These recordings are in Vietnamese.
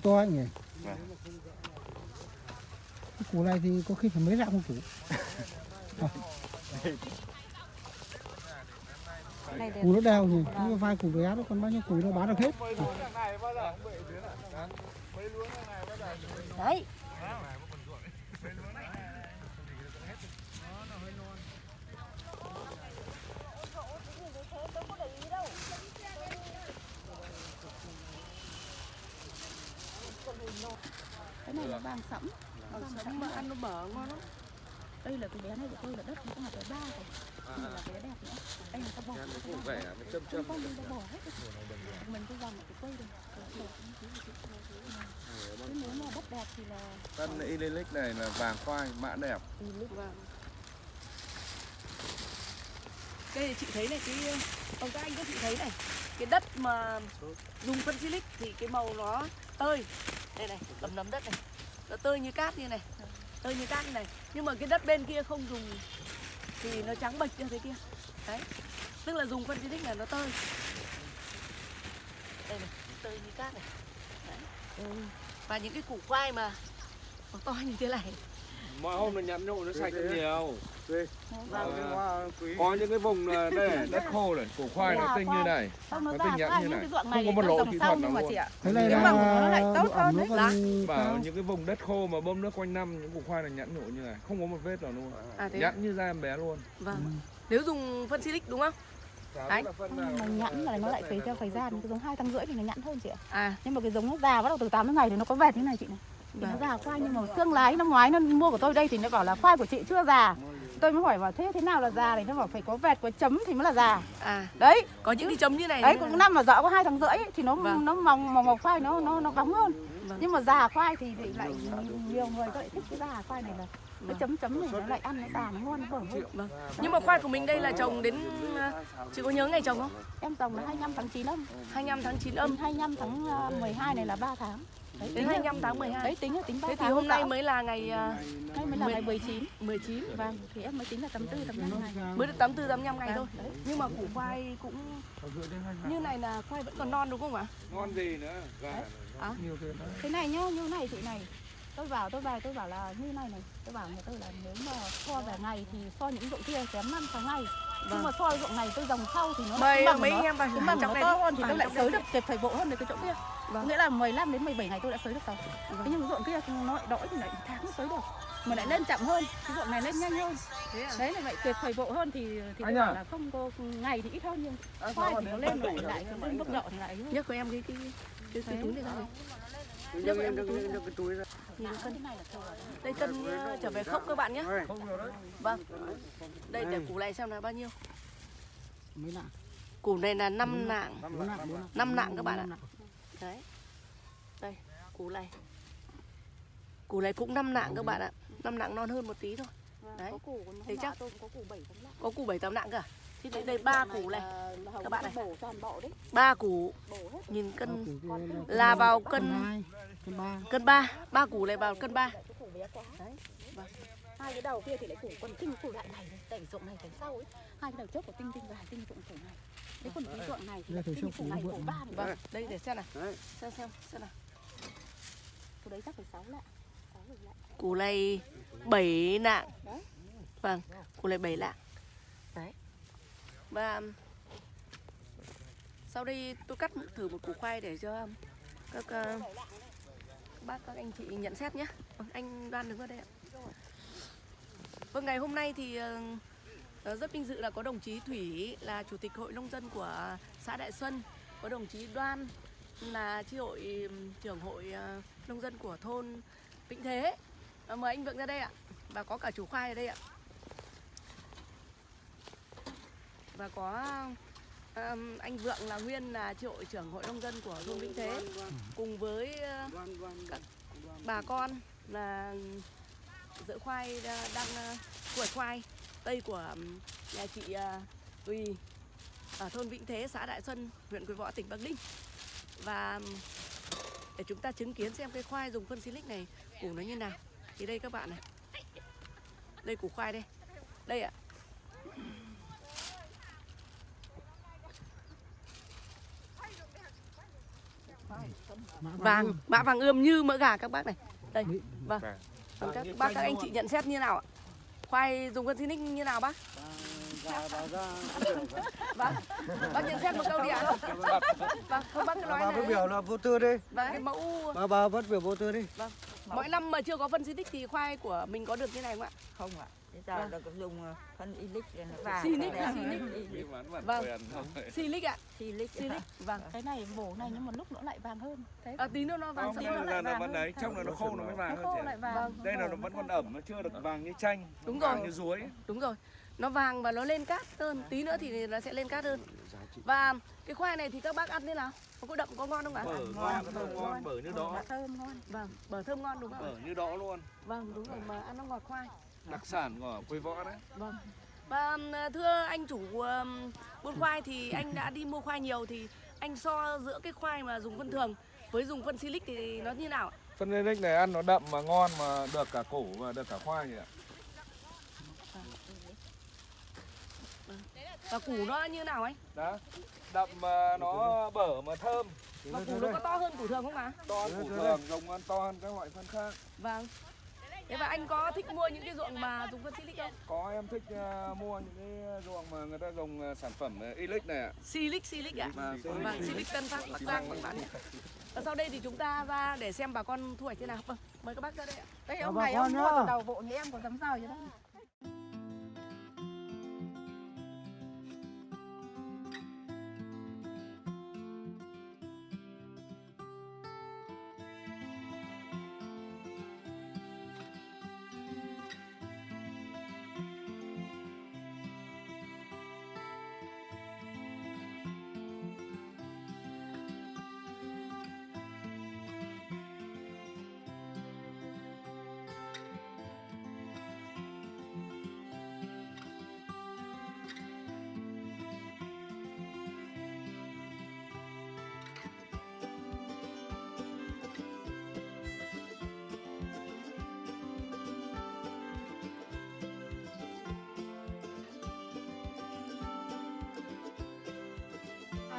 to anh nhỉ Vâng. cái củ này thì có khi phải mấy lạng một củ củ nó đào thì nhưng mà vài củ bé đó còn bao nhiêu củ nó bán được hết đấy. Này là vàng sẫm vàng sẫm mà ăn nó bở ngon lắm. Đây là cái bé này của tôi là đất nó cũng là cái ba rồi. Đây là bé đẹp nữa. Đây là cái bò Cũng vẻ nó châm châm. con mình đã bỏ hết mình cứ dòng ở cái cây đây Chứ nếu mà đất đẹp thì là Tân Ilelic này là vàng khoai, mã đẹp. Vâng. Đây chị thấy này cái ông các anh các chị thấy này. Cái đất mà dùng phân silic thì cái màu nó tơi. Đây này đầm nấm đất này nó tơi như cát như này. Tơi như cát như này. Nhưng mà cái đất bên kia không dùng thì nó trắng bệch như thế kia. Đấy. Tức là dùng phân silic là nó tơi. Đây này tơi như cát này. Đấy. và những cái củ khoai mà nó to như thế này mọi hôm nó nhắn nhộ nó sạch hơn nhiều Vâng. có những cái vùng là đây đất khô này Củ khoai nó tinh như này. Xong nó tinh nhẵn như những này. Không này có một nó lỗ kỹ sau thuật nhưng nào mà luôn. chị ạ cái này Nhưng là mà nó lại tốt hơn đấy. cao. những cái vùng đất khô mà bơm nước quanh năm những củ khoai này nhẵn nhộ như này không có một vết nào luôn à thế à? nhẵn như da em bé luôn vâng nếu dùng phân silic đúng không Đấy. mà nhẵn là nó lại phải theo thời gian cái giống hai tháng rưỡi thì nó nhẵn hơn chị ạ à nhưng mà cái giống nó già bắt đầu từ 8 đến ngày thì nó có vẹt như này chị này thì nó Vâng. già khoai nhưng mà thương lái năm ngoái nó mua của tôi đây thì nó bảo là khoai của chị chưa già tôi mới hỏi vào thế thế nào là già thì nó bảo phải có vẹt có chấm thì mới là già à đấy có những cái chấm như này đấy cũng này. năm mà dọ có hai tháng rưỡi ấy, thì nó Vâng. nó mỏng mỏng màu khoai nó nó nó bóng hơn Vâng. nhưng mà già khoai thì, thì lại nhiều người lại thích cái già khoai này là Vâng. chấm chấm này nó lại ăn nó già nó ngon bở hơn Vâng. Nhưng mà khoai của mình đây là trồng đến à, chị có nhớ ngày trồng không? em trồng là 25 tháng 9 âm 25 tháng 9 âm âm 25 tháng à, 12 này là 3 tháng đấy, đến tính là- 25 tháng 12. đấy tính là tính 3 Thế thì hôm nay mới là ngày à, Nay mới là ngày 19 19 vâng. Thì em mới tính là 84 85 ngày. Mới được 84 85 ngày thôi. Đấy. Nhưng mà củ khoai cũng như này là khoai vẫn còn non đúng không ạ? ngon gì nữa. Tiền đấy. thế này nhá như này chị này. Tôi bảo tôi về tôi bảo là như này này. Tôi bảo nhà tôi là nếu mà so về ngày thì so những ruộng kia kém năm sáu ngày. Nhưng mà so ruộng này tôi dòng sau thì nó Mời cái mầm mấy nó- anh em vào cái mầm nó này to hơn thì À, tôi lại sới được kịp thời bộ hơn được cái chỗ kia Vâng. nghĩa là 15 đến 17 ngày tôi đã sới được rồi thế nhưng ruộng kia nó lại đỗi thì lại tháng mới sới được mà lại lên chậm hơn cái ruộng này lên nhanh hơn Thế à? đấy là vậy tuyệt thời bộ hơn thì thì Anh à? là không có ngày thì ít hơn nhưng khoai thì nó lên lại lại cái lên mức độ thì lại Nhấc của em cái cái cái, cái túi này ra nhấc nhấc lên nhấc cái túi ra Nhìn cân này là thừa. Đây cân à, trở về khốc các bạn nhé. Vâng. Đây để củ này xem là bao nhiêu. mấy lạng Củ này là 5 nạng. bốn lạng bốn lạng Năm lạng các bạn ạ. Năm. Đấy. Đây, củ này. Củ này cũng 5 nạng các bạn ạ. 5 nạng non hơn một tí thôi. Đấy. có củ hôm Thế nọ chắc- tôi có củ 7 tháng lạng Có củ 7 8 nạng cả. Thì đây đây ba củ này, các bạn này. đấy ba củ nhìn cân là vào cân cân hai cân ba cân 3, ba củ này vào cân 3. cái củ bé quá Đấy. Vâng. hai cái đầu kia thì lại củ còn tinh củ lại này đẩy ruộng này đẩy sau ấy hai cái đầu trước của tinh tinh và tinh ruộng củ này đấy còn cái ruộng này thì là củ củ này này. ba này Vâng, đây để xem nào. Đấy. Xem xem xem nào. củ đấy chắc phải sáu lạng sáu bảy lạng Củ này 7 nạng. Đấy. Vâng, củ này 7 lạng. Đấy. Và sau đây tôi cắt thử một củ khoai để cho các, ờ, các bác các anh chị nhận xét nhé. Vâng, anh Đoan đứng ở đây ạ. Vâng, ngày hôm nay thì ờ, ờ, rất vinh dự là có đồng chí Thủy là chủ tịch hội nông dân của xã Đại Xuân, có đồng chí Đoan là chi hội trưởng hội ờ, nông dân của thôn Vĩnh Thế. Ờ, mời anh Vượng ra đây ạ. Và có cả chủ khoai ở đây ạ. Và có ừm, anh Vượng là nguyên là chi hội trưởng hội nông dân của thôn Vĩnh Thế cùng với ờ, các bà con là dỡ khoai đa- đang ờ, hoạch khoai cây của nhà chị ờ, Tùy ở thôn Vĩnh Thế, xã Đại Xuân, huyện Quế Võ, tỉnh Bắc Ninh. Và để chúng ta chứng kiến xem cái khoai dùng phân silic này củ nó như nào. Thì đây các bạn này. Đây củ khoai đây. Đây ạ. Vàng mã vàng ươm như mỡ gà các bác này đây vâng. Vâng, các bác các anh chị nhận xét như nào ạ khoai dùng phân xinic như nào bác? Vâng. Bác nhận xét một câu đi ạ. Vâng không bác cứ nói bà phát biểu là vô tư đi. Vâng cái mẫu bà bà phát biểu vô tư đi. Mỗi năm mà chưa có phân xinic thì khoai của mình có được như này không ạ? Không ạ bây giờ Vâng. là cũng dùng ờ, phân ilic vàng Silic, đẹp. Silic. Vâng. silic ạ. Silic. Silic. Vâng. Cái này bổ này nhưng mà lúc nó lại vàng hơn. Thế. À, tí nữa nó vàng xong đây nó là lại nó vàng vẫn hơn. đấy, trong này nó khô nó mới vàng nó hơn khô lại vàng. Vâng. Đây là nó vẫn còn ẩm, nó chưa được vàng như chanh, Đúng vàng rồi. như ruối. đúng rồi. Nó vàng và nó lên cát hơn. Tí nữa thì nó sẽ lên cát hơn. Và cái khoai này thì các bác ăn thế nào? Có có đậm có ngon không ạ? Bở ngon, thơm ngon, bở như đó, thơm ngon. Vâng. Bở thơm ngon đúng không bở như đó luôn. vâng đúng rồi. Mà ăn nó ngọt khoai Đặc sản của quê võ đấy. Vâng. Và thưa anh chủ buôn khoai thì anh đã đi mua khoai nhiều thì anh so giữa cái khoai mà dùng phân thường với dùng phân silic thì nó như nào ạ? Phân Lenic này ăn nó đậm mà ngon mà được cả củ và được cả khoai nhỉ ạ. Và củ nó như nào anh? Đó, đậm mà nó bở mà thơm. Và củ nó có to hơn củ thường không ạ? To hơn củ thường, dùng ăn to hơn các loại phân khác. Vâng. Thế và anh có thích mua những cái ruộng mà dùng phân silic không? Có em thích ờ, mua những cái ruộng mà người ta dùng ờ, sản phẩm uh, này ạ. Silic silic ạ? Vâng, Vâng, silic Tân Phát Bắc Giang các bạn nhé. Và sau đây thì chúng ta ra để xem bà con thu hoạch thế nào. Vâng, mời các bác ra đây ạ. đây ông bà này ông mua từ đầu bộ như em có dám rời chứ đâu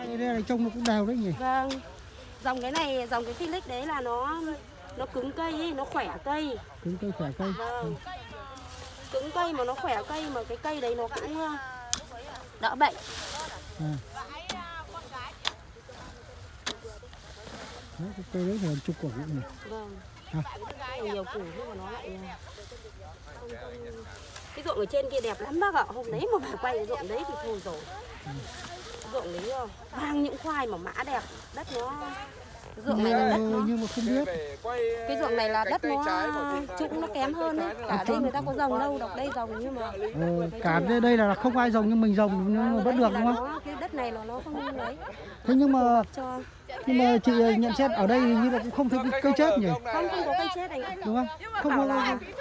đây là trông nó cũng đều đấy nhỉ Vâng. Dòng cái này, dòng cái Philix đấy là nó nó cứng cây ấy, nó khỏe cây. cứng cây khỏe cây Vâng. Cứng cây mà nó khỏe cây mà cái cây đấy nó cũng ờ, đỡ bệnh. à. Đấy, cái cây đấy là chục cũng nhỉ Vâng. À. Nhiều, củ nhưng mà nó lại ờ. Cái ruộng ở trên kia đẹp lắm bác ạ. Hôm đấy mà phải quay cái ruộng đấy thì thôi rồi. Ruộng đấy ờ, vang những khoai mà mã đẹp, đất nó ruộng này là đất nó. nhưng mà không biết. Cái ruộng này là đất nó trũng nó kém hơn ấy. cả đây người ta có rồng đâu đọc đây rồng nhưng mà ờ, cả đây, đây là không ai rồng nhưng mình rồng nhưng mà vẫn được là đúng không? nó, cái đất này là nó không ấy thế nhưng mà nhưng mà chị nhận xét ở đây hình như là cũng không thấy cây chết nhỉ? Không không có cây chết anh ạ. Đúng không? Không có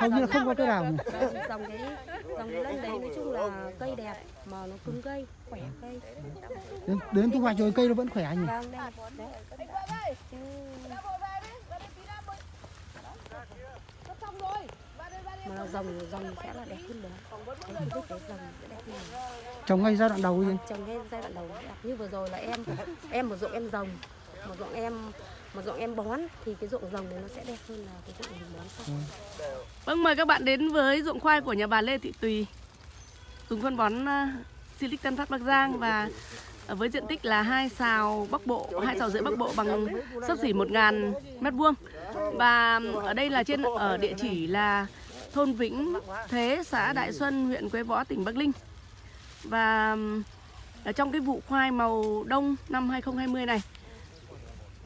hầu như là không có cây nào dòng cái dòng cái lân đấy nói chung là cây đẹp mà nó cứng cây khỏe cây. Đến, đến thu hoạch rồi cây nó vẫn khỏe nhỉ? Vâng đây. Chứ mà dòng dòng sẽ là đẹp hơn đấy anh thích cái dòng sẽ đẹp hơn trồng ngay giai đoạn đầu gì trồng ngay giai đoạn đầu. Đẹp như vừa rồi là em em một ruộng em rồng một ruộng em một ruộng em bón thì cái ruộng rồng này nó sẽ đẹp hơn là cái ruộng mình bón sau. Vâng, mời các bạn đến với ruộng khoai của nhà bà Lê Thị Tùy. Dùng phân bón uh, Silic Tân Phát Bắc Giang Và với diện tích là hai xào Bắc Bộ, hai xào rưỡi Bắc Bộ bằng sấp xỉ 1.000 mét vuông. Và ở đây là trên ở địa chỉ là thôn Vĩnh Thế, xã Đại Xuân, huyện Quế Võ, tỉnh Bắc Ninh Và ở trong cái vụ khoai màu đông năm 2020 này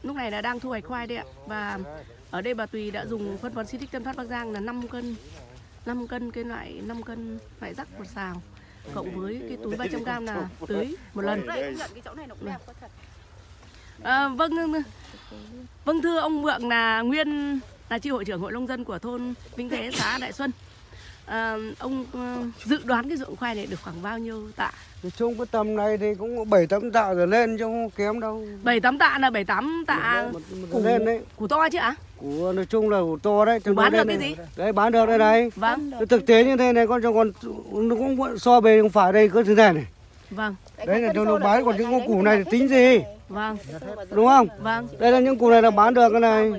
Lúc này là đang thu hoạch khoai đây ạ. Và ở đây bà Tùy đã dùng phân bón Silic Tân Phát Bắc Giang là 5 cân 5 cân cái loại 5 cân loại rắc một xào cộng với cái túi 300 gram là tưới một lần. đây công nhận cái chỗ này nó cũng đẹp có thật À, vâng vâng thưa ông Vượng là nguyên là chi hội trưởng hội nông dân của thôn Vĩnh Thế xã Đại Xuân. À, ông ờ, dự đoán cái ruộng khoai này được khoảng bao nhiêu tạ? nói chung cái tầm này thì cũng bảy tám tạ trở lên chứ không kém đâu 7 8 tạ là 7 8 tạ một, một củ, lên đấy củ to chứ ạ? của nói chung là của to đấy Củ bán được cái này. gì? đấy bán được đây này Vâng, cái thực tế như thế này con còn nó cũng so bề không phải đây có thứ này này vâng. đấy là cho nó bán còn những con củ này thì tính gì Vâng, đúng không? Vâng, đây là những củ này là bán được cái này.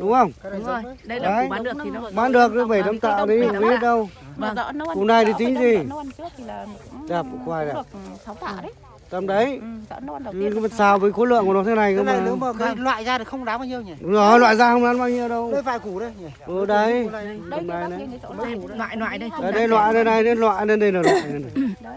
Đúng không? Đúng rồi. Đây là Đấy. củ bán được thì nó bán được cái bảy tấm tạo đấy không biết đâu. Mà rõ nó ăn Củ này thì tính gì? đông, rõ nó ăn trước thì là cũng Đẹp, khoai đẹp. được 6 tạ đấy. tầm đấy. Ừ, rõ nó ăn đầu chứ tiên. cái vật xào với khối lượng của nó thế này cơ cái này mà. nếu mà cái loại ra thì không đáng bao nhiêu nhỉ? Đúng rồi loại ra không ăn bao nhiêu đâu. Đây vài củ đây nhỉ? Ừ đấy. Đây này củ đây. loại loại đây. đây, loại đây này đây loại đây đây là loại này này. Đấy,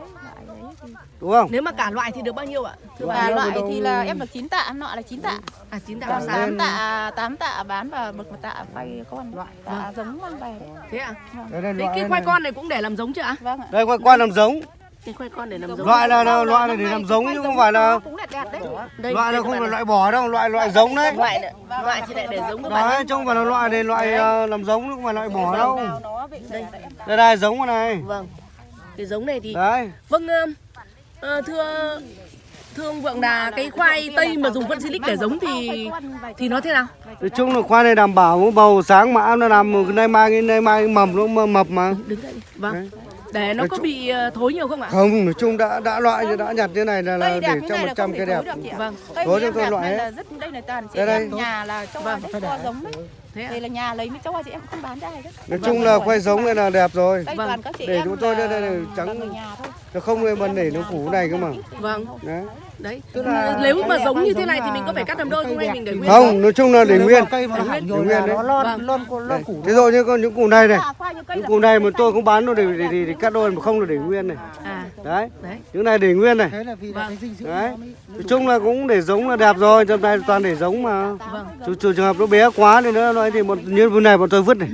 đúng không Nếu mà cả loại thì được bao nhiêu ạ? Thưa đâu, loại đâu. thì là em được 9 tạ, em nọ là 9 tạ. À chín tạ Còn sáu. 8 tạ, 8 tạ bán và một một tạ quay con loại tạ giống mang về đấy. Thế à? đây, đây, loại cái đây khoai này. con này cũng để làm giống chưa ạ? Vâng ạ. đây khoai quan làm giống Cái khoai con để làm giống. loại là, là loại này để làm giống chứ không phải là cũng đẹp đẹp đấy. Đây, loại đây là không phải bạn loại bỏ đâu loại loại giống đấy loại loại chỉ để để giống các bạn. đấy chứ không phải là loại này loại ờ, làm giống chứ không phải loại bỏ đâu đây. đây đây giống này Vâng. Cái giống này thì đấy vâng ờ, ờ, thưa thưa ông Vượng là cái khoai tây mà dùng phân silic để giống thì thì nó thế nào? nói chung là khoai này đảm bảo bầu sáng mã nó làm nay mai nay mai mầm nó mập- mà Đứng đi. Vâng. Đấy. Để nó có bị ờ, thối nhiều không ạ? không nói chung đã đã loại đã nhặt như này là, là để cho này là 100 không cây thể đẹp thối được chị ạ. Vâng. Thối em tôi loại hết. là rất đây là toàn chị Đây đây. em nhà là cho Vâng, cho để. giống đấy. Thế ạ? Đây là nhà lấy mới cho chị em không bán ra đấy. nói chung là khoai giống này là đẹp rồi Đây Vâng. Để chúng tôi đây- đây là trắng. là người nhà thôi. nó không nên bần để nó củ này cơ mà Vâng. đấy Đấy. Tức là Nếu mà giống khoai như thế này thì là- mình có phải cắt làm đôi không hay mình để nguyên? không nói chung là để nguyên Để nguyên. đấy. nó lon Vâng. lon lon Đây. củ thế rồi như con những củ này này À, những củ này mà tôi cũng bán nó để, để, để, cắt đôi mà không là để nguyên này À, đấy những này để nguyên này thế là vì là Vâng. cái dinh dưỡng Đấy. nó mới nói chung là cũng để giống là đẹp rồi trong này toàn để giống mà Vâng. Trường hợp nó bé quá thì nữa nói thì một như này bọn tôi vứt này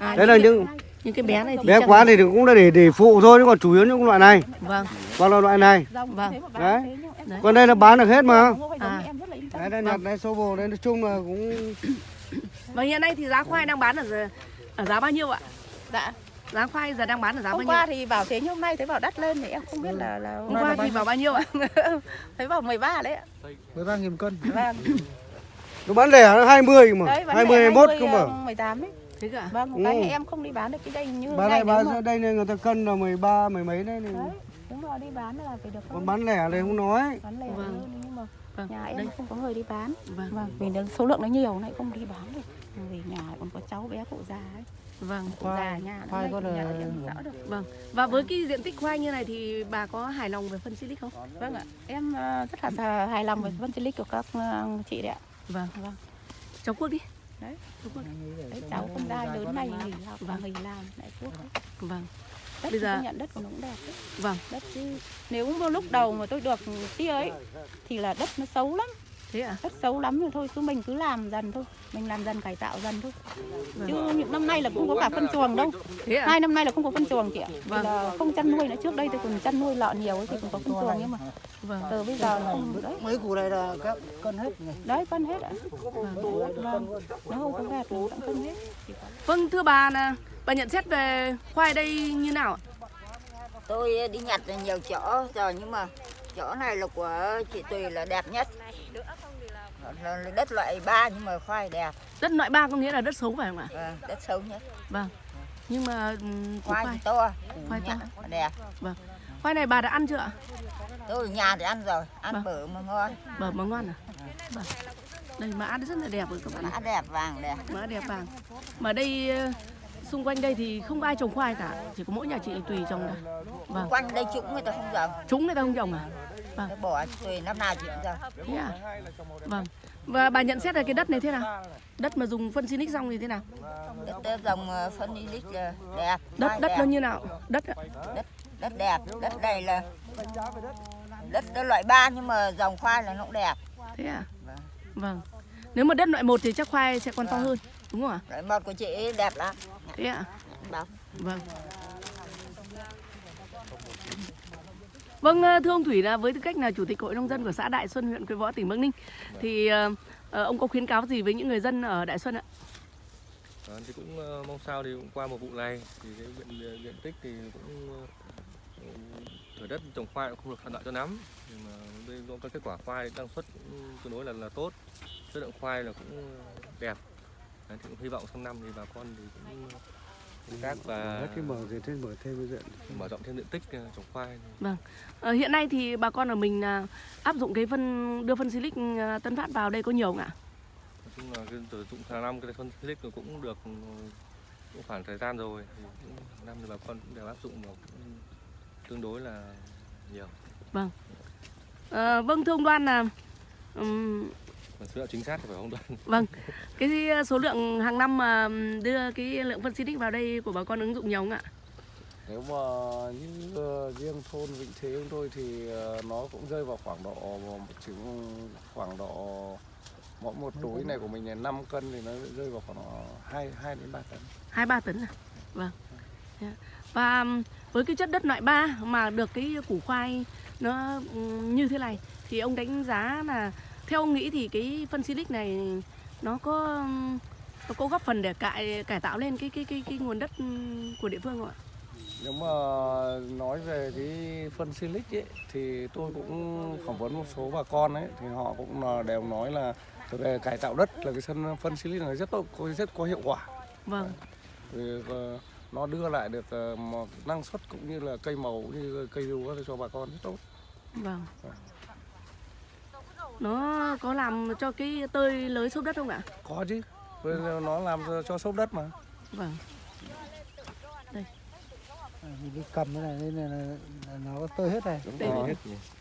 À, đấy là những những cái- bé này thì bé quá thì cũng là để để phụ thôi chứ còn chủ yếu những loại này Vâng. là loại này Vâng. Đấy. còn đây là bán được hết mà À. đấy đây nhặt đây số bồ đây nói chung là cũng Và hiện nay thì giá khoai đang bán ở giờ- ở giá bao nhiêu ạ? Dạ. Giá khoai giờ đang bán ở giá bao Hôm nhiêu? qua thì bảo thế nhưng hôm nay thấy bảo đắt lên thì em không biết là là Hôm qua thì vào bao nhiêu ạ? thấy bảo 13 đấy ạ. 13 nghìn cân Vâng. nó bán lẻ nó 20 mà Đấy, bán 20 lẻ 21 20, cơ mà ờ, 18 đấy. Thế cả. Vâng, một cái Ừ. thì em không đi bán được cái đây như bán này bán mà- đây này người ta cân là 13 mười mấy đấy, này. Đấy, đúng rồi đi bán là phải được còn bán lẻ này không nói bán lẻ Vâng. hơn nhưng mà Vâng. nhà em Đây. không có người đi bán. Vâng. Vâng, vì nó số lượng nó nhiều này không đi bán được. Vì nhà còn có cháu bé cụ già ấy. Vâng. Cụ già nhà khoai đây có nhà là- em rõ được. Vâng. Và với cái diện tích khoai như này thì bà có hài lòng về phân silic không? Vâng ạ, em ờ, rất là hài lòng với phân silic của các ờ, chị đấy ạ. Vâng. Vâng. Cháu Quốc đi. Đấy. Cháu Quốc. Đấy, cháu không đai lớn này nghỉ học và nghỉ làm lại quốc đấy. Vâng. Đất Bây giờ- nhận đất của nó cũng đẹp đấy. Vâng. Đất chứ nếu mà lúc đầu mà tôi được tia ấy thì là đất nó xấu lắm, Thế ạ? đất xấu lắm rồi thôi cứ mình cứ làm dần thôi, mình làm dần cải tạo dần thôi. Vâng. Chứ những năm nay là cũng có cả phân chuồng đâu. Thế ạ? Hai năm nay là không có phân chuồng chị ạ. Thì Vâng. là không chăn nuôi nữa trước đây tôi còn chăn nuôi lợn nhiều ấy thì cũng có phân chuồng nhưng mà Vâng. từ bây giờ là không đấy. mấy củ này là các cân hết nhỉ Đấy phân hết ạ. Vâng. Nó không có gạt nó cũng phân hết. Vâng, thưa bà là bà nhận xét về khoai đây như nào ạ? Tôi đi nhặt nhiều chỗ rồi nhưng mà chỗ này là của chị Tùy là đẹp nhất. Đất loại ba nhưng mà khoai đẹp, Đất loại ba có nghĩa là đất xấu phải không ạ? Vâng, đất xấu nhất. Vâng. Nhưng mà củ Khoai khoai, to, Khoai to. đẹp. khoai này bà đã ăn chưa ạ? Tôi ở nhà thì ăn rồi, ăn Vâng. bở mà ngon, Bờ mà ngon à? Vâng. Đây mã rất là đẹp rồi các bạn ạ. mã đẹp vàng đẹp. Mã đẹp vàng. Mà đây ờ, xung quanh đây thì không ai trồng khoai cả, chỉ có mỗi nhà chị Tùy trồng thôi. Vâng. Quanh đây chúng người ta không trồng, Chúng người ta không trồng à? Nó bỏ Tùy năm nào chị cũng trồng. Thế à? Vâng. Và bà nhận xét là cái đất này thế nào? Đất mà dùng phân Sinic xong thì thế nào? Đất ờ, dòng ờ, phân ilic là đẹp, Đất đất đẹp. nó như nào? Đất ạ? đất đẹp đất này là đất đó loại ba nhưng mà dòng khoai là nó cũng đẹp Thế à? Vâng. Vâng. Nếu mà đất loại một thì chắc khoai sẽ còn to Vâng. hơn, đúng không ạ? loại một của chị đẹp lắm Thế ạ? bóng Vâng. Vâng, ờ, thưa ông Thủy là với tư cách là chủ tịch hội nông dân của xã Đại Xuân, huyện Quế Võ, tỉnh Bắc Ninh, thì ờ, ờ, ông có khuyến cáo gì với những người dân ở Đại Xuân ạ? Đó, thì cũng mong sao thì cũng qua một vụ này thì cái diện, diện tích thì cũng thửa đất trồng khoai cũng không được thuận lợi cho lắm nhưng mà đây có cái kết quả khoai năng suất cũng tương đối là là tốt chất lượng khoai là cũng đẹp Đấy, thì cũng hy vọng sang năm thì bà con thì cũng khác và Hết cái mở thêm mở thêm cái diện. mở rộng thêm diện tích ờ, trồng khoai Ờ, hiện nay thì bà con ở mình à, áp dụng cái phân đưa phân silic à, Tân Phát vào đây có nhiều không ạ? nói chung là cái sử dụng hàng năm cái phân silic cũng được ừ, cũng khoảng thời gian rồi. Thì năm thì bà con cũng đều áp dụng và cũng tương đối là nhiều. Ờ, vâng thưa ông Đoan là số liệu chính xác thì phải không đoán vâng cái số lượng hàng năm mà đưa cái lượng phân silic vào đây của bà con ứng dụng nhiều không ạ? Nếu mà như ờ, riêng thôn Vĩnh Thế chúng tôi thì ờ, nó cũng rơi vào khoảng độ một chứng khoảng độ mỗi một túi này của mình là 5 cân thì nó rơi vào khoảng 2 2 đến 3 tấn. hai ba tấn à? Vâng. Dạ. Và ừm, với cái chất đất loại 3 mà được cái củ khoai nó ừm, như thế này thì ông đánh giá là theo ông nghĩ thì cái phân silic này nó có nó có góp phần để cải cải tạo lên cái cái cái cái nguồn đất của địa phương không ạ? Nếu mà nói về cái phân silic ấy thì tôi cũng phỏng vấn một số bà con ấy thì họ cũng là đều nói là về cải tạo đất là cái phân phân silic này rất tốt có rất có hiệu quả. Vâng. Vì ờ, nó đưa lại được ờ, một năng suất cũng như là cây màu cũng như cây lúa cho bà con rất tốt. Vâng. Nó có làm cho cái tơi lới xốp đất không ạ? Có chứ. Nó làm cho, cho xốp đất mà. Vâng. À, mình đi cầm cái này nên là, nó tơi hết này Đúng Đây, rồi.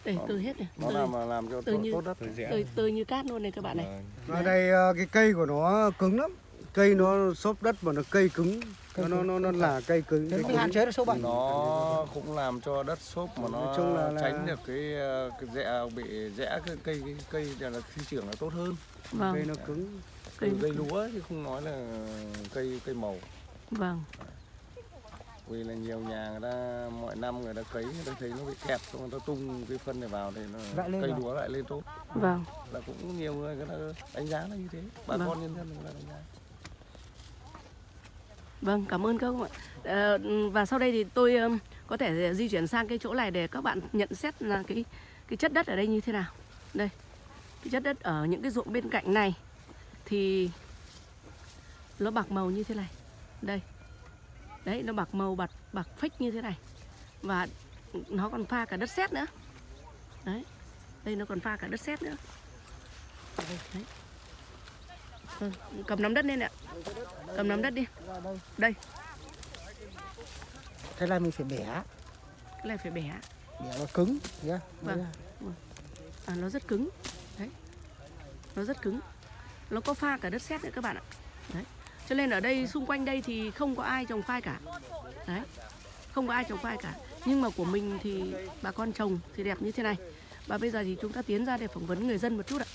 Đây, tơi hết này. Nó Tơi, làm làm cho tơi tốt, như- đất. tơi, tơi như cát luôn này các bạn này. Ở đây ờ, cái cây của nó cứng lắm cây nó xốp đất mà nó cây cứng nó nó nó, nó là cây cứng thế cây cứng. hạn chế được sâu bệnh Nó cũng làm cho đất xốp mà nó chung là- là- tránh được cái, ờ, cái rẽ bị rẽ cái cây cái cây là, là sinh trưởng là tốt hơn. cây Vâng. nó cứng Cây Cây, cây lúa chứ không nói là cây cây màu. Vâng. Vì là nhiều nhà người ta mọi năm người ta cấy người ta thấy nó bị kẹt xong người ta tung cái phân này vào thì nó Lại lên cây lúa lại lên tốt. Vâng. Là cũng nhiều người người ta đánh giá là như thế. Bà Vâng. con nhân dân người ta đánh giá. Vâng, cảm ơn các ông ạ. Ờ, và sau đây thì tôi có thể ờ, di chuyển sang cái chỗ này để các bạn nhận xét là cái cái chất đất ở đây như thế nào. Đây. Cái chất đất ở những cái ruộng bên cạnh này thì nó bạc màu như thế này. Đây. Đấy, nó bạc màu bạc bạc phách như thế này. Và nó còn pha cả đất sét nữa. Đấy. Đây nó còn pha cả đất sét nữa. Đây, đấy. Vâng, cầm nắm đất lên ạ. Cầm nắm đất đi. Đây, thế là mình phải bẻ cái này phải bẻ. bẻ nó cứng nhá Vâng. À, nó rất cứng. Đấy. Nó rất cứng. Nó có pha cả đất sét nữa các bạn ạ. Đấy. Cho nên ở đây xung quanh đây thì không có ai trồng khoai cả. Đấy. Không có ai trồng khoai cả. Nhưng mà của mình thì bà con trồng thì đẹp như thế này. Và bây giờ thì chúng ta tiến ra để phỏng vấn người dân một chút ạ.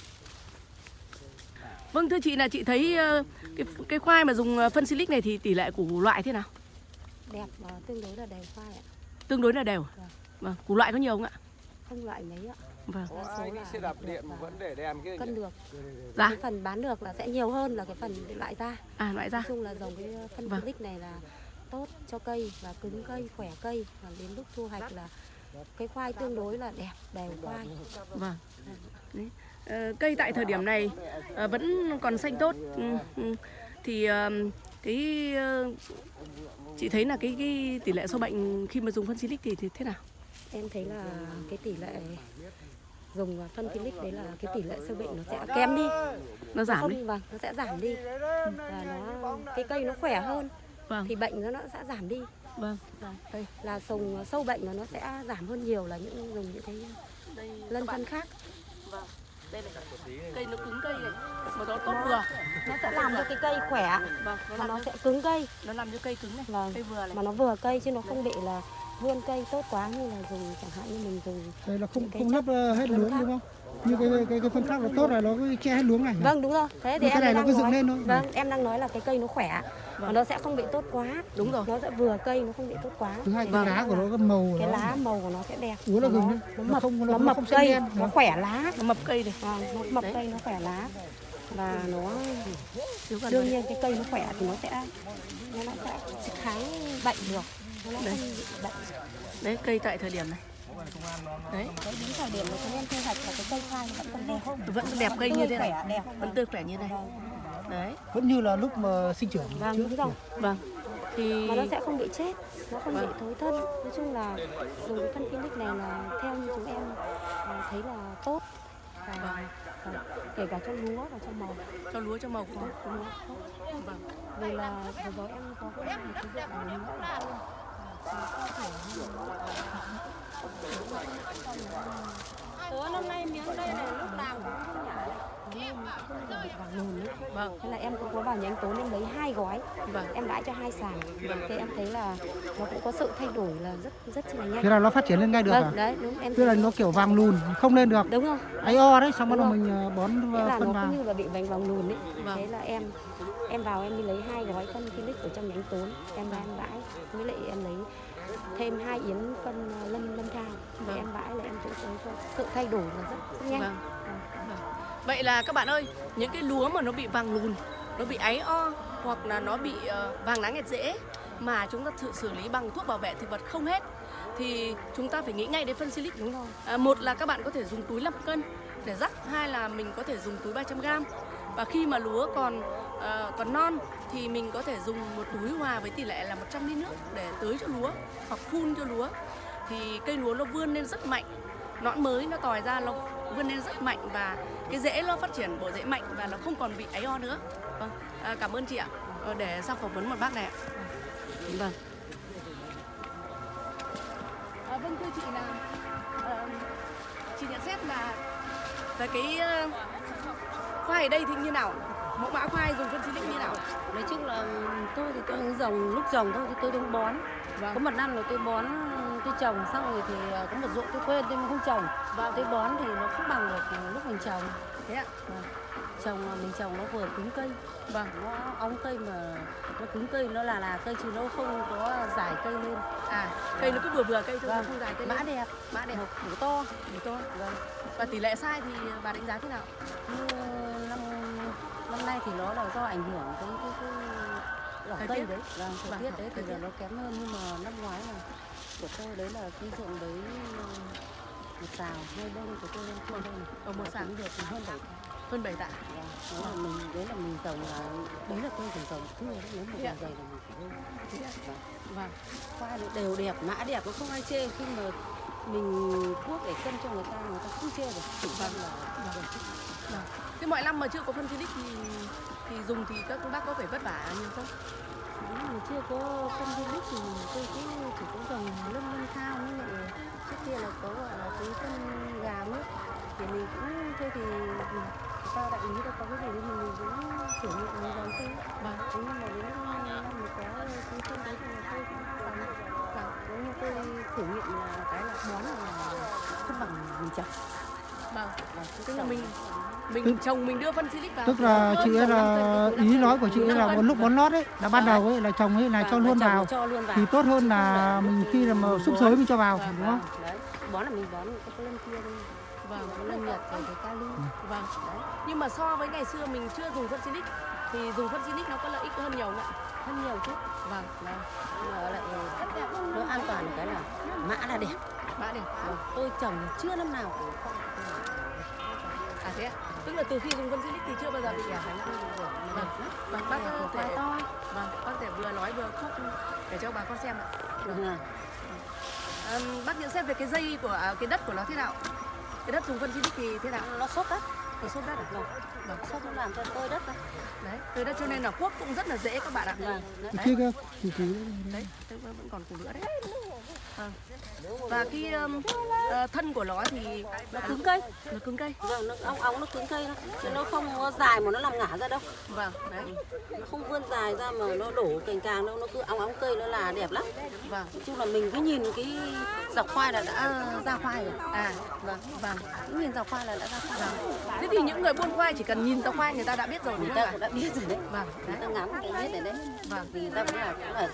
Vâng thưa chị là chị thấy ờ, cái cái khoai mà dùng ờ, phân silic này thì tỷ lệ củ loại thế nào? đẹp và tương đối là đều khoai ạ Tương đối là đều. Vâng, củ loại có nhiều không ạ? không loại mấy ạ Vâng. số là xe đạp điện mà vẫn để đèn kia. cân được Dạ. cái phần bán được là sẽ nhiều hơn là cái phần loại ra À loại ra. nói chung là dòng cái phân Vâng. silic này là tốt cho cây và cứng cây khỏe cây và đến lúc thu hoạch là cái khoai tương đối là đẹp đều khoai Vâng. Ờ, cây tại thời điểm này ờ, vẫn còn xanh tốt. Ừ, ừ. Thì ờ, cái chị thấy là cái cái tỷ lệ sâu bệnh khi mà dùng phân silic thì, thì thế nào? em thấy là cái tỷ lệ dùng phân silic đấy là cái tỷ lệ sâu bệnh nó sẽ kém đi Nó giảm không đi. vâng nó sẽ giảm đi và nó cái cây nó khỏe hơn Vâng. thì bệnh nó nó sẽ giảm đi Vâng. Vâng, đây là sùng sâu bệnh là nó sẽ giảm hơn nhiều là những dùng những cái lân phân khác Đây này. Cây nó cứng cây này, mà nó tốt vừa. nó sẽ làm cho cái cây khỏe Vâng, nó và làm nó sẽ cứng cây nó làm cho cây cứng này, Vâng. cây vừa này. mà nó vừa cây chứ nó không bị là vươn cây tốt quá như là dùng chẳng hạn như mình dùng đây là không không lấp ờ, hết luống khác. đúng không như cái cái cái phân khác là tốt là nó cứ che hết luống này vâng đúng rồi thế thì cái em này nó đang cứ dựng nói lên thôi. vâng em đang nói là cái cây nó khỏe và nó sẽ không bị tốt quá Đúng rồi. nó sẽ vừa cây nó không bị tốt quá thứ hai cái Vâng. lá của nó cái màu cái nó lá màu của nó sẽ đẹp gừng nó, đấy. nó Nó mập không- nó nó không- mập cây đen. nó Vâng. khỏe lá Nó mập cây này. vâng nó mập Đấy. cây nó khỏe lá và nó Thiếu gần đương nhiên cái cây nó khỏe thì nó sẽ nó nó sẽ kháng bệnh được nó Đấy. bệnh. Đấy, cây tại thời điểm này. Đấy, Đấy, đến thời điểm mà chúng em thu hoạch là cái cây khoai nó vẫn còn đẹp vẫn đẹp cây như thế này. khỏe, đẹp Vẫn tươi khỏe như này. Đấy. vẫn như là lúc mà sinh trưởng vâng trước. đúng rồi. Vâng. thì mà nó sẽ không bị chết nó không bị thối thân. Nói chung là dùng cái phân Philips này là theo như chúng em à, thấy là tốt. Và, và kể cả cho lúa và cho màu. Cho lúa cho màu cũng tốt. Đúng không? Vâng. vì là vừa rồi em có một cái ruộng của lúa là Tớ năm nay miếng đây này lúc làm cũng không nhả vàng. Vâng. Thế là em cũng có vào nhà anh Tố em lấy hai gói. Vâng. em đãi cho hai sàn. Thì em thấy là nó cũng có sự thay đổi là rất rất là nhanh. Thế là nó phát triển lên ngay được à vâng đấy đúng em tức là nó kiểu vàng lùn không lên được. Đúng không? Ấy o đấy xong bắt đầu mình ờ, bón Thế là phân nó vào. cũng như là bị vành vàng lùn ấy. Vâng. thế là em em vào em đi lấy hai gói phân Philips ở trong nhánh tốn em ra em bãi với lại em lấy thêm hai yến phân ờ, lâm lâm thao. Vâng. em bãi là em cũng thấy sự thay đổi là rất, rất nhanh Vâng. Vậy là các bạn ơi, những cái lúa mà nó bị vàng lùn, nó bị áy o hoặc là nó bị ờ, vàng lá nghẹt rễ mà chúng ta thử xử lý bằng thuốc bảo vệ thực vật không hết thì chúng ta phải nghĩ ngay đến phân silic đúng không? À, một là các bạn có thể dùng túi 5 cân để rắc, hai là mình có thể dùng túi 300 g. Và khi mà lúa còn ờ, còn non thì mình có thể dùng một túi hòa với tỷ lệ là 100 lít nước để tưới cho lúa hoặc phun cho lúa. Thì cây lúa nó vươn lên rất mạnh nõn mới nó tòi ra nó vươn lên rất mạnh và cái rễ nó phát triển bộ rễ mạnh và nó không còn bị áy o nữa. Vâng à, cảm ơn chị ạ. Ờ, để sang phỏng vấn một bác này ạ. Vâng. À, vâng thưa chị là ờ, chị nhận xét là về cái khoai ở đây thì như nào? Mẫu mã khoai dùng phân silic như nào? Nói chung là tôi thì tôi cũng dòng lúc dòng thôi thì tôi đứng bón. Vâng. có một năm là tôi bón tôi trồng xong rồi thì à, có một ruộng tôi quên tôi không trồng. Tôi bón thì nó không bằng được lúc mình trồng. Thế ạ. Vâng. trồng mình trồng nó vừa cứng cây. Vâng. Nó óng cây mà nó cứng cây nó là là cây chứ nó không có dài cây lên. À cây nó cứ vừa vừa cây thôi Vâng. không dài cây mã lên. đẹp. Mã đẹp. Củ to. Củ to. Vâng. Và tỷ lệ sai thì bà đánh giá thế nào? Như năm năm nay thì nó là do ảnh hưởng cái cái cái lỏ cây đấy. Vâng thời Vâng, tiết đấy thì là nó kém hơn nhưng mà năm ngoái là của tôi đấy là cái ruộng đấy ờ, một xào hai bông của tôi lên kia đây này ở một xào được hơn bảy hơn 7 tạ. Vâng, đấy là mình đấy là mình trồng là đấy là tôi trồng trồng đấy nếu một Thế ạ? vài giày là mình chỉ hơn vâng. vâng. Khoai đều đẹp mã đẹp nó không ai chê khi mà mình thuốc để cân cho người ta người ta không chê được. Chỉ vâng. là Vâng. Thế mọi năm mà chưa có phân Philips thì thì dùng thì các bác có phải vất vả nhiều không? Nếu mà chưa có cân nước thì tôi cũng chỉ có dòng lâm lâm thao nhưng mà trước kia là có, gọi là, cái phân gà nước. Thì mình cũng, thôi thì sao đại lý đâu có cái gì thì mình cũng thử nghiệm mình dòng thôi Vâng. Thế nhưng mà đến mình có cái phân đấy thì tôi cũng làm vâng nếu như tôi thử nghiệm là cái là món là không bằng mình trồng Vâng. vâng Tức là mình mình trồng mình đưa phân Philips vào. tức là chị ấy là ý nói của chị ấy là một lúc bón lót ấy là ban đầu ấy là trồng ấy là cho Vâng, luôn trồng vào cho luôn vào thì tốt hơn là mình khi là mà xúc xới mình cho vào Vâng, đúng không vâng, bón là mình bón cái lân kia thôi Vâng. lân nhật rồi cái kali Vâng. Nhưng mà so với ngày xưa mình chưa dùng phân Philips thì dùng phân Philips nó có lợi ích hơn nhiều nữa. hơn nhiều chứ Vâng. vâng mà lại nó an toàn cái là mã là đẹp Mã đẹp. Vâng, tôi trồng chưa năm nào cũng thế ạ. Tức là từ khi dùng phân Philips thì chưa bao giờ bị à? Vâng. Vâng. Bác có khoai thể to vâng, bác có thể vừa nói vừa khúc để cho bà con xem ạ. vâng ạ. À, bác nhận xét về cái dây của à, cái đất của nó thế nào? Cái đất dùng phân Philips thì thế nào? nó xốp đất Nó xốp đất à? vâng vâng nó làm cho tôi đất đấy Đấy, từ đất cho nên là cuốc cũng rất là dễ các bạn ạ. vâng đấy. chị Đấy, tức là vẫn còn củ nữa đấy. Vâng. Và cái um, ờ, thân của nó thì nó cứng cây nó cứng cây. vâng nó óng óng nó cứng cây nó chứ nó không có dài mà nó làm ngả ra đâu Vâng, đấy. nó không vươn dài ra mà nó đổ cành càng đâu nó cứ óng óng cây nó là đẹp lắm Vâng. nói chung là mình cứ nhìn cái dọc khoai là đã ra khoai rồi À, vâng vâng. cứ nhìn dọc khoai là đã ra khoai rồi Thế thì những người buôn khoai chỉ cần nhìn ra khoai người ta đã biết rồi người ta cũng đã biết rồi đấy Vâng, người đấy. ta ngắm người ta biết rồi đấy Vâng. vì người ta cũng là cũng là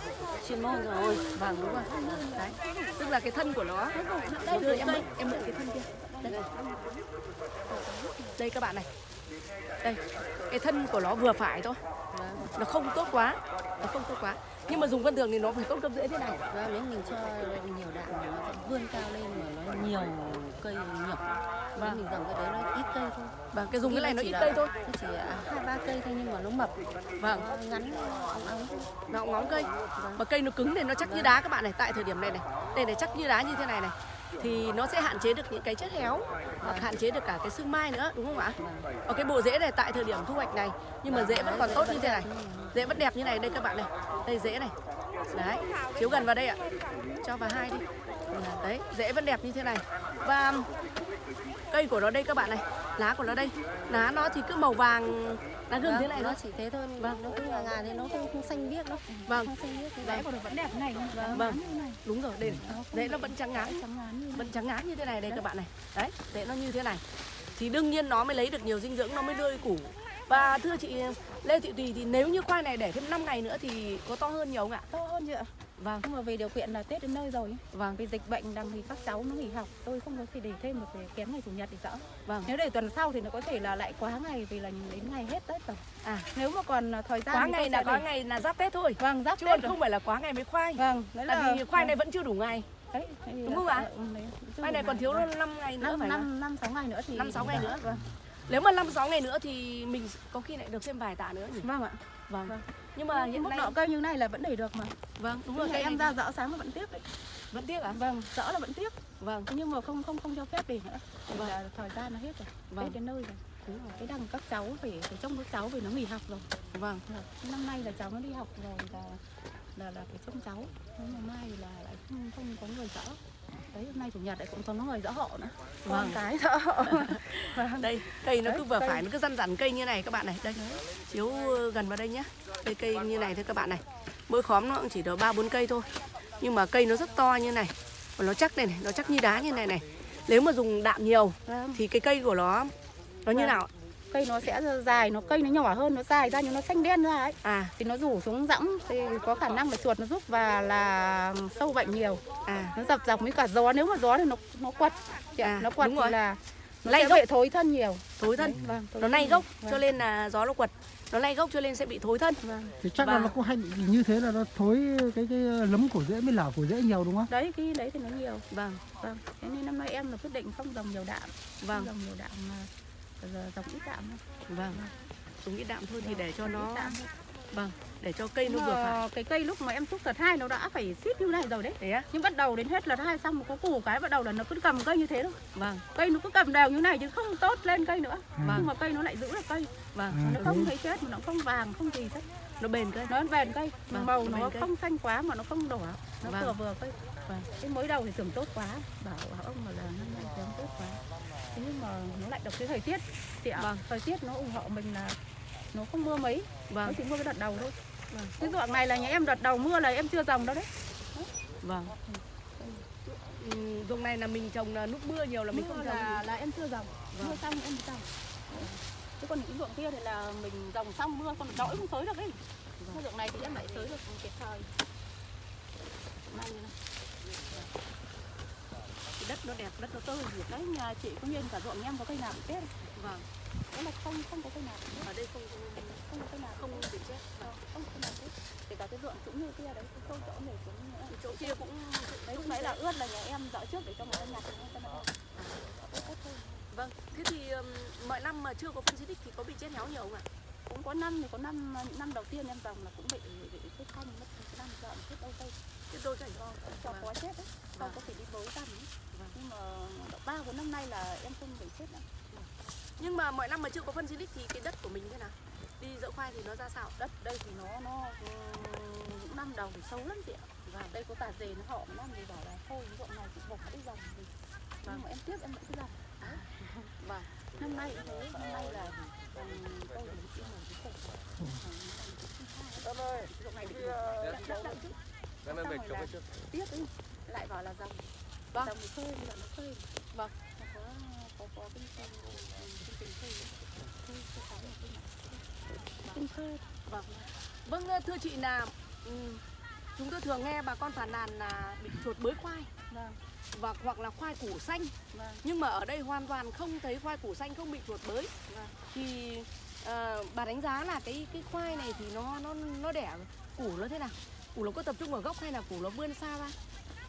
chuyên môn rồi Vâng, đúng rồi. Đấy. Tức là cái thân của nó. Đưa em mượn, em mượn cái thân kia. Đây. Đây các bạn này. Đây. Cái thân của nó vừa phải thôi. Nó không tốt quá. Nó không tốt quá. Nhưng mà dùng vân thường thì nó phải tốt cấp rưỡi thế này. Vâng, nếu mình cho nhiều đạm thì nó vươn cao lên mà nó nhiều cây nhỏ Vâng. mình dòng cái đấy nó ít cây thôi Và cái dùng cái này nó ít cây thôi. nó chỉ hai ba cây thôi nhưng mà nó mập Vâng. nó ngắn óng óng Nó ngóng cây. Mà cây nó cứng thì nó chắc như đá các bạn này. Tại thời điểm này này. Đây này chắc như đá như thế này này. Thì nó sẽ hạn chế được những cái chất héo hoặc hạn chế được cả cái sương mai nữa đúng không ạ? Ở cái bộ rễ này tại thời điểm thu hoạch này nhưng mà rễ vẫn còn tốt như thế này. Rễ vẫn đẹp như này đây các bạn này. Đây rễ này. Đấy, chiếu gần vào đây ạ. Cho vào hai đi. Đấy, rễ vẫn đẹp như thế này. Và cây của nó đây các bạn này, lá của nó đây. Lá nó thì cứ màu vàng lá gừng thế này nó thôi. chỉ thế thôi vâng. nó cứ ngà ngà thế nó không, không xanh biếc đâu Vâng. không xanh biếc Rễ của nó vẫn đẹp này Vâng. Vâng, đúng rồi, đây này. Rễ nó vẫn trắng ngán, vẫn trắng ngán như thế này đây các bạn này. Đấy, rễ nó như thế này. Thì đương nhiên nó mới lấy được nhiều dinh dưỡng, nó mới đưa củ. Và thưa chị Lê Thị Tùy thì nếu như khoai này để thêm 5 ngày nữa thì có to hơn nhiều không ạ? to hơn chứ ạ Vâng. nhưng mà vì điều kiện là Tết đến nơi rồi Vâng. vì dịch bệnh đằng thì các cháu nó nghỉ học tôi không có thể để thêm được để kém ngày chủ nhật thì sợ Vâng. nếu để tuần sau thì nó có thể là lại quá ngày vì là đến ngày hết Tết rồi À, nếu mà còn thời gian quá ngày là quá để- ngày là giáp Tết thôi. vâng giáp Chứ Tết còn rồi. không phải là quá ngày mới khoai. vâng đấy là Tại vì khoai này vẫn chưa đủ ngày. đấy, Đúng không ạ? ừ, Khoai này còn thiếu 5 ngày nữa năm phải không? năm năm sáu ngày nữa thì Năm sáu ngày nữa. vâng Nếu mà 5 6 ngày nữa thì mình có khi lại được thêm vài tạ nữa nhỉ? vâng ạ Vâng. Vâng. Nhưng mà hiện mức nay độ cây như này là vẫn để được mà vâng, đúng rồi cây em ra rõ sáng là vẫn tiếp đấy vẫn tiếc à? vâng rõ là vẫn tiếp Vâng. Nhưng mà không không không cho phép để nữa Vâng. là thời gian nó hết rồi Vâng. Tết đến nơi rồi Đúng rồi. cái đằng các cháu phải phải trông các cháu vì nó nghỉ học rồi Vâng. Vâng. năm nay là cháu nó đi học rồi là là là phải trông cháu nhưng mà mai là lại không không có người dỡ đấy hôm nay chủ nhật lại cũng có người dỡ hộ nữa Vâng. con cái dỡ hộ vâng. Đây, cây nó Đấy, cứ vừa cây. phải nó cứ răn rắn cây như này các bạn này. Đây. Chiếu gần vào đây nhá. Đây cây như này thôi các bạn này. Mỗi khóm nó cũng chỉ được 3 4 cây thôi. Nhưng mà cây nó rất to như này. Và nó chắc đây này, nó chắc như đá như này này. Nếu mà dùng đạm nhiều Vâng. thì cái cây của nó nó như Vâng. nào? Cây nó sẽ dài nó cây nó nhỏ hơn nó dài ra nhưng nó xanh đen ra ấy. À, thì nó rủ xuống rãng thì có khả năng là chuột nó giúp và là sâu bệnh nhiều. À, nó dập dập với cả gió nếu mà gió thì nó nó quật. À, nó quật đúng thì rồi. là nó Lay sẽ gốc. bị thối thân nhiều. Thối thân. Đấy, vâng, thối Nó lay gốc Vâng, cho nên là gió nó quật. Nó lay gốc cho nên sẽ bị thối thân. vâng. thì chắc là Và- nó cũng hay bị như thế là nó thối cái cái lấm của rễ mới lở của rễ nhiều đúng không? Đấy cái đấy thì nó nhiều. Vâng, vâng thế nên năm nay em là quyết định không dòng nhiều đạm. Vâng, không dòng nhiều đạm mà giờ dòng ít đạm thôi vâng. Dùng ít đạm thôi thì để cho nó vâng, để cho cây nó vừa phải. cái cây lúc mà em xúc đợt hai nó đã phải xít như này rồi đấy Thế á? nhưng bắt đầu đến hết đợt hai xong có củ cái bắt đầu là nó cứ cầm cây như thế thôi Vâng, cây nó cứ cầm đều như này chứ không tốt lên cây nữa Vâng. nhưng mà cây nó lại giữ được cây vâng. Ừ. nó không thấy chết mà nó không vàng không gì hết Nó bền cây. nó bền cây Vâng, màu nó nó cây. không xanh quá mà nó không đỏ nó Vâng. vừa vừa cây Vâng. cái mới đầu thì tưởng tốt quá bảo, bảo ông mà là năm nay kém tốt quá thế nhưng mà nó lại đọc cái thời tiết. Thì ạ, Vâng. thời tiết nó ủng hộ mình là nó không mưa mấy. Nó Vâng, chỉ mưa cái đợt đầu thôi. Vâng. cái ruộng này là nhà em đợt đầu mưa là em chưa dòng đâu đấy. Vâng. Ừ, Dùng này là mình trồng là lúc mưa nhiều là mình mưa không trồng. là là em chưa dòng Vâng. mưa xong em mới dòng chứ còn những ruộng kia thì là mình dòng xong mưa còn đỗi không xới được đấy cái ruộng này thì em lại xới được kịp thời đất nó đẹp, đất nó tôi thì đấy nhà chị cũng như cả ruộng em có cây nào bị chết Vâng, đấy là không không có cây nào ở đây không không có cây nào không bị chết. Ờ, không có cây nào chết kể cả cái ruộng cũng như kia đấy cái chỗ này cũng Chỗ kia cũng đấy lúc nãy là ướt là nhà em dỡ trước để cho người ta nhặt người ta nhặt tốt thôi. Vâng, thế thì um, mọi năm mà chưa có phân xịt thì có bị chết héo nhiều không ạ? cũng có năm thì có năm năm đầu tiên em dòng là cũng bị bị chết xanh mất năm dọn chết đâu cây Chết đôi cảnh con. cho có chết đấy sau Vâng. có thể đi bới tầm ấy. Nhưng mà độ ba bốn năm nay là em không bị chết nữa Nhưng mà mọi năm mà chưa có phân xịt thì cái đất của mình thế nào? Đi dỡ khoai thì nó ra sao? đất đây thì nó nó ừ, những năm đầu thì sâu lắm chị ạ và đây có tà dề nó họ năm thì bảo là thôi cái ruộng này chị bỏ đi dòng thì nhưng mà em tiếp em vẫn cứ dòng Vâng. năm nay cũng thế năm nay là ừ, tôi cũng là cái này đậm đậm chứ Em em về chống trước. tiếp ấy lại bảo là dòng Vâng. là nó Vâng. nó có có có cái cái cái cái khơi Vâng. Vâng, thưa chị là ừm, chúng tôi thường nghe bà con phàn nàn là bị chuột bới khoai vâng và hoặc là khoai củ xanh. vâng Nhưng mà ở đây hoàn toàn không thấy khoai củ xanh không bị chuột bới. Vâng. Thì ờ, bà đánh giá là cái cái khoai này thì nó nó nó đẻ củ nó thế nào? Củ nó có tập trung ở gốc hay là củ nó vươn xa ra?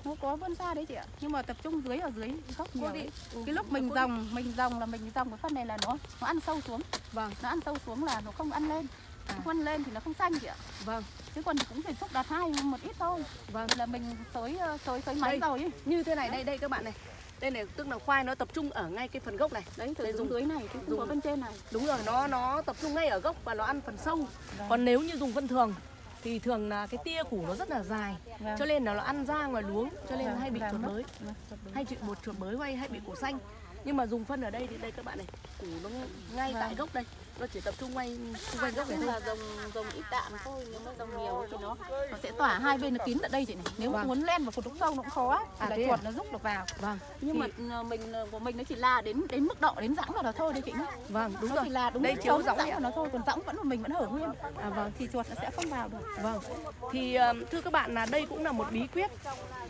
Nó có vươn xa đấy chị ạ nhưng mà tập trung dưới ở dưới gốc nhiều đấy. Ừ, cái lúc mình dòng mình dòng là mình dòng cái phân này là nó nó ăn sâu xuống Vâng. nó ăn sâu xuống là nó không ăn lên À. không ăn lên thì nó không xanh chị ạ Vâng. chứ còn cũng phải xúc đạt hai một ít thôi Vâng. là mình xới ờ, xới xới máy rồi ấy. Như thế này đây đây các bạn này. Đây này tức là khoai nó tập trung ở ngay cái phần gốc này. đấy từ dùng dưới này chứ không dùng- có bên trên này Đúng rồi, nó nó tập trung ngay ở gốc và nó ăn phần sâu. Vâng. Còn nếu như dùng phân thường thì thường là cái tia củ nó rất là dài. Vâng. Cho nên là nó ăn ra ngoài luống, cho nên Vâng, hay bị vâng, chuột bới. Vâng. Hay bị một chuột bới hay hay bị củ xanh. Nhưng mà dùng phân ở đây thì đây các bạn này, củ nó ngay Vâng. tại gốc đây. Nó chỉ tập trung ngay xung quanh gốc này thôi. là dòng dòng ít đạm thôi nếu mà dòng nhiều thì nó nó sẽ tỏa hai bên nó kín ở đây chị này nếu Vâng. muốn len vào cột đúc sâu nó cũng khó thì À, là thế à? chuột nó rúc được vào Vâng. nhưng Thì- mà ờ, mình ờ, của mình nó chỉ là đến đến mức độ đến rãng vào đó thôi đấy chị nhá Vâng, đúng nó rồi. chỉ là đúng Đây chiếu rãng vào nó thôi còn rãng vẫn là mình vẫn hở nguyên À vâng. thì chuột nó sẽ không vào được Vâng. Thì ờ, thưa các bạn là đây cũng là một bí quyết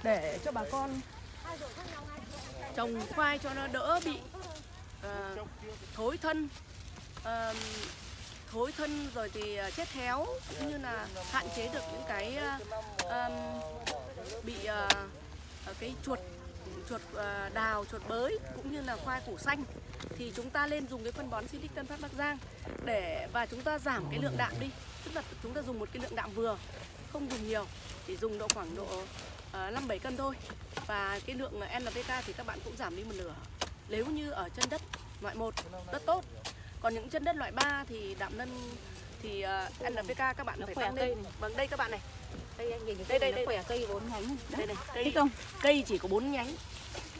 để cho bà con trồng khoai cho nó đỡ bị ờ, thối thân ờ, thối thân rồi thì ờ, chết héo cũng như là hạn chế được những cái uh, um, bị uh, cái chuột chuột uh, đào chuột bới cũng như là khoai củ xanh. Thì chúng ta lên dùng cái phân bón Silic Tân Phát Bắc Giang để và chúng ta giảm cái lượng đạm đi. Tức là chúng ta dùng một cái lượng đạm vừa không dùng nhiều chỉ dùng độ khoảng độ uh, năm bảy cân thôi. Và cái lượng NPK thì các bạn cũng giảm đi một nửa. Nếu như ở chân đất loại một rất tốt còn những chân đất loại 3 thì đạm nân thì ờ, NPK các bạn Nó phải khỏe tăng cây lên. này. vâng đây các bạn này. Đây anh nhìn cái Đây, cây đây, đây. khỏe cây bốn nhánh đây này cây không? cây chỉ có 4 nhánh.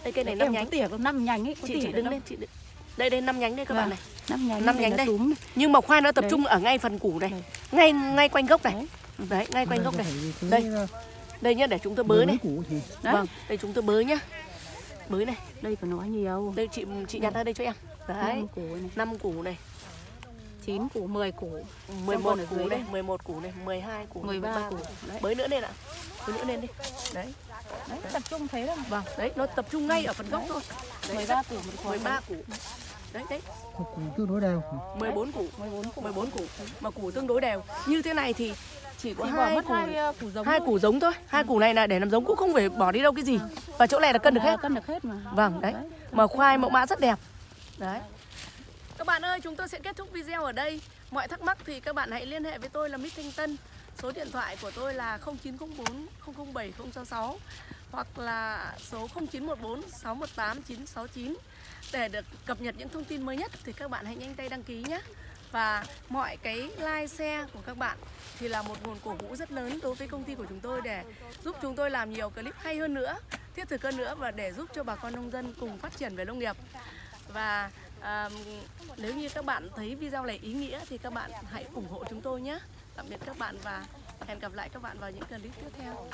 Đây cây này em 5 có nhánh. tỉa có năm nhánh ấy có chị chị đứng lên chị đứng. đây đây 5 nhánh đây các bạn Vâng. này. năm nhánh năm nhánh đây. nhưng mà khoai nó tập trung ở ngay phần củ này. Ngay ngay quanh gốc này. Đấy. Ngay quanh gốc này. đây. đây nhá để chúng tôi bới này. vâng đây chúng tôi bới nhá. Bới này. Đây của nó nhiều. Đây chị chị nhặt ra đây cho em đấy. Năm củ này. 5 củ này. Chín củ 10 củ. 11 còn ở củ đây. đây. 11 củ này 12 củ 13 13 củ. Đấy. bới nữa lên ạ. Bới nữa lên đi. Đấy. Đấy. Tập trung thế đâu vâng đấy nó tập trung ngay ở phần gốc thôi. Đấy, 13 củ một khối 13 củ. Đấy đấy. Củ tương đối đều. 14 củ. 14 củ. 14 củ. Mà củ tương đối đều. Như thế này thì chỉ có hai mất củ. hai ờ, củ giống hai thôi. củ giống thôi. Hai củ này là để làm giống cũng không phải bỏ đi đâu cái gì. Và chỗ này là cân được À, hết. cân được hết mà. Vâng đấy. Mà khoai mẫu mã rất đẹp đấy. Các bạn ơi, chúng tôi sẽ kết thúc video ở đây. Mọi thắc mắc thì các bạn hãy liên hệ với tôi là Mít Thanh Tân. Số điện thoại của tôi là 0904 007 066 hoặc là số 0914 618 969 để được cập nhật những thông tin mới nhất thì các bạn hãy nhanh tay đăng ký nhé. Và mọi cái like, share của các bạn thì là một nguồn cổ vũ rất lớn đối với công ty của chúng tôi để giúp chúng tôi làm nhiều clip hay hơn nữa, thiết thực hơn nữa và để giúp cho bà con nông dân cùng phát triển về nông nghiệp và à, nếu như các bạn thấy video này ý nghĩa thì các bạn hãy ủng hộ chúng tôi nhé. Tạm biệt các bạn và hẹn gặp lại các bạn vào những clip tiếp theo.